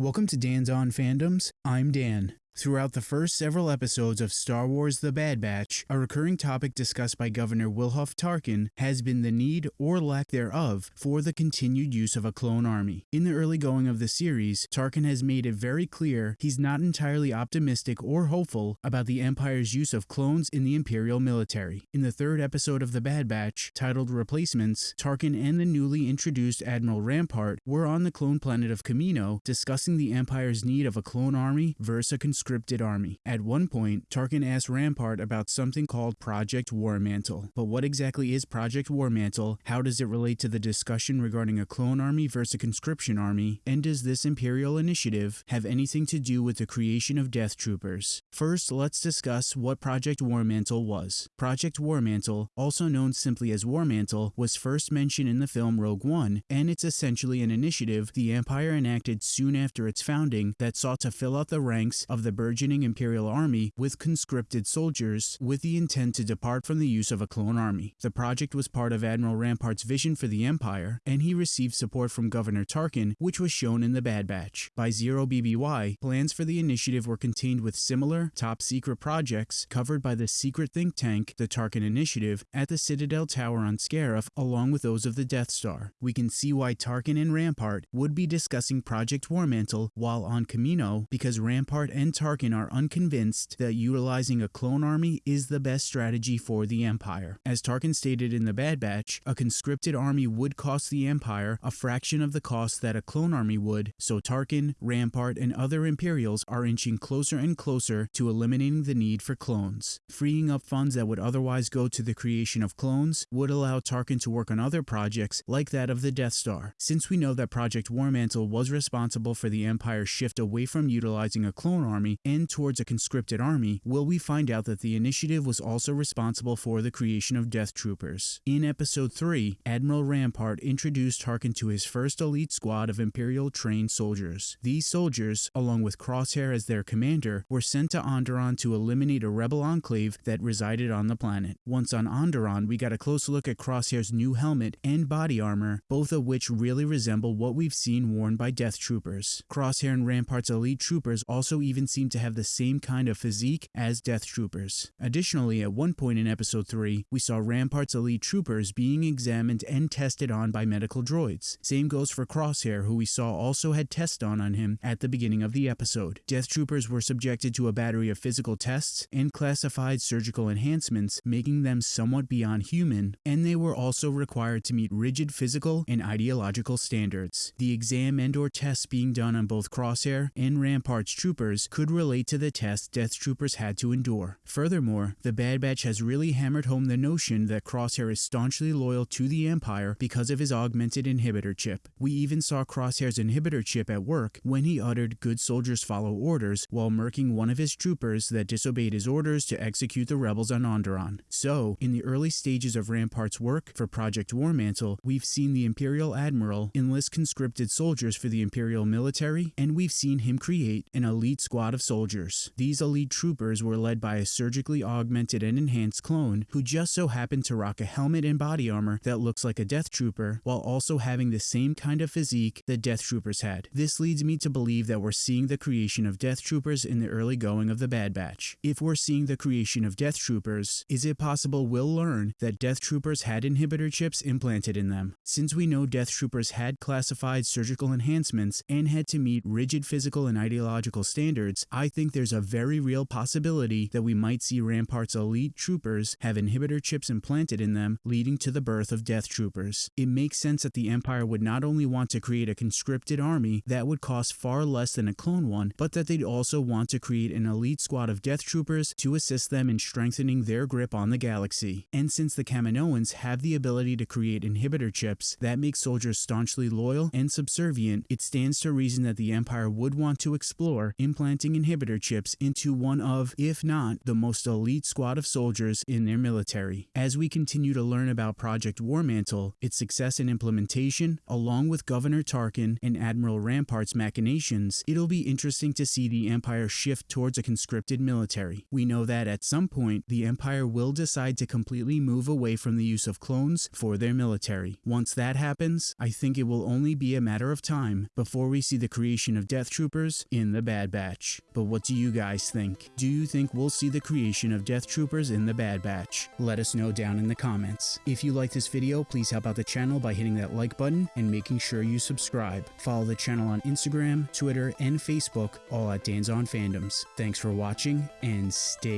Welcome to Dan's On Fandoms. I'm Dan. Throughout the first several episodes of Star Wars The Bad Batch, a recurring topic discussed by Governor Wilhuff Tarkin has been the need, or lack thereof, for the continued use of a clone army. In the early going of the series, Tarkin has made it very clear he's not entirely optimistic or hopeful about the Empire's use of clones in the Imperial military. In the third episode of The Bad Batch, titled Replacements, Tarkin and the newly introduced Admiral Rampart were on the clone planet of Kamino discussing the Empire's need of a clone army versus a conscripted army. At one point, Tarkin asked Rampart about something called Project War Mantle. But what exactly is Project War Mantle? How does it relate to the discussion regarding a clone army versus a conscription army? And does this Imperial initiative have anything to do with the creation of Death Troopers? First, let's discuss what Project War Mantle was. Project War Mantle, also known simply as War Mantle, was first mentioned in the film Rogue One, and it's essentially an initiative the Empire enacted soon after its founding that sought to fill out the ranks of the burgeoning Imperial army with conscripted soldiers with the intent to depart from the use of a clone army. The project was part of Admiral Rampart's vision for the Empire, and he received support from Governor Tarkin, which was shown in the Bad Batch. By Zero BBY, plans for the initiative were contained with similar, top secret projects covered by the secret think tank, the Tarkin Initiative, at the Citadel Tower on Scarif, along with those of the Death Star. We can see why Tarkin and Rampart would be discussing Project Warmantle while on Kamino, because Rampart and Tarkin Tarkin are unconvinced that utilizing a clone army is the best strategy for the Empire. As Tarkin stated in the Bad Batch, a conscripted army would cost the Empire a fraction of the cost that a clone army would, so Tarkin, Rampart, and other Imperials are inching closer and closer to eliminating the need for clones. Freeing up funds that would otherwise go to the creation of clones would allow Tarkin to work on other projects like that of the Death Star. Since we know that Project War Mantle was responsible for the Empire's shift away from utilizing a clone army and towards a conscripted army, will we find out that the initiative was also responsible for the creation of Death Troopers. In Episode 3, Admiral Rampart introduced Tarkin to his first elite squad of Imperial trained soldiers. These soldiers, along with Crosshair as their commander, were sent to Onderon to eliminate a rebel enclave that resided on the planet. Once on Onderon, we got a close look at Crosshair's new helmet and body armor, both of which really resemble what we've seen worn by Death Troopers. Crosshair and Rampart's elite troopers also even seem to have the same kind of physique as Death Troopers. Additionally, at one point in Episode 3, we saw Rampart's elite troopers being examined and tested on by medical droids. Same goes for Crosshair, who we saw also had tests done on him at the beginning of the episode. Death Troopers were subjected to a battery of physical tests and classified surgical enhancements, making them somewhat beyond human, and they were also required to meet rigid physical and ideological standards. The exam and or tests being done on both Crosshair and Rampart's troopers could relate to the test Death Troopers had to endure. Furthermore, the Bad Batch has really hammered home the notion that Crosshair is staunchly loyal to the Empire because of his augmented inhibitor chip. We even saw Crosshair's inhibitor chip at work when he uttered good soldiers follow orders while murking one of his troopers that disobeyed his orders to execute the rebels on Onderon. So, in the early stages of Rampart's work for Project Warmantle, we've seen the Imperial Admiral enlist conscripted soldiers for the Imperial military, and we've seen him create an elite squad of soldiers. These elite troopers were led by a surgically augmented and enhanced clone who just so happened to rock a helmet and body armor that looks like a Death Trooper while also having the same kind of physique that Death Troopers had. This leads me to believe that we're seeing the creation of Death Troopers in the early going of the Bad Batch. If we're seeing the creation of Death Troopers, is it possible we'll learn that Death Troopers had inhibitor chips implanted in them? Since we know Death Troopers had classified surgical enhancements and had to meet rigid physical and ideological standards, I think there's a very real possibility that we might see Rampart's elite troopers have inhibitor chips implanted in them, leading to the birth of Death Troopers. It makes sense that the Empire would not only want to create a conscripted army that would cost far less than a clone one, but that they'd also want to create an elite squad of Death Troopers to assist them in strengthening their grip on the galaxy. And since the Kaminoans have the ability to create inhibitor chips that make soldiers staunchly loyal and subservient, it stands to reason that the Empire would want to explore implanting inhibitor chips into one of, if not, the most elite squad of soldiers in their military. As we continue to learn about Project Warmantle, its success and implementation, along with Governor Tarkin and Admiral Rampart's machinations, it'll be interesting to see the Empire shift towards a conscripted military. We know that at some point, the Empire will decide to completely move away from the use of clones for their military. Once that happens, I think it will only be a matter of time before we see the creation of Death Troopers in the Bad Batch. But what do you guys think? Do you think we'll see the creation of Death Troopers in the Bad Batch? Let us know down in the comments. If you like this video, please help out the channel by hitting that like button and making sure you subscribe. Follow the channel on Instagram, Twitter, and Facebook, all at Dan's on Fandoms. Thanks for watching and stay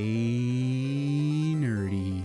nerdy.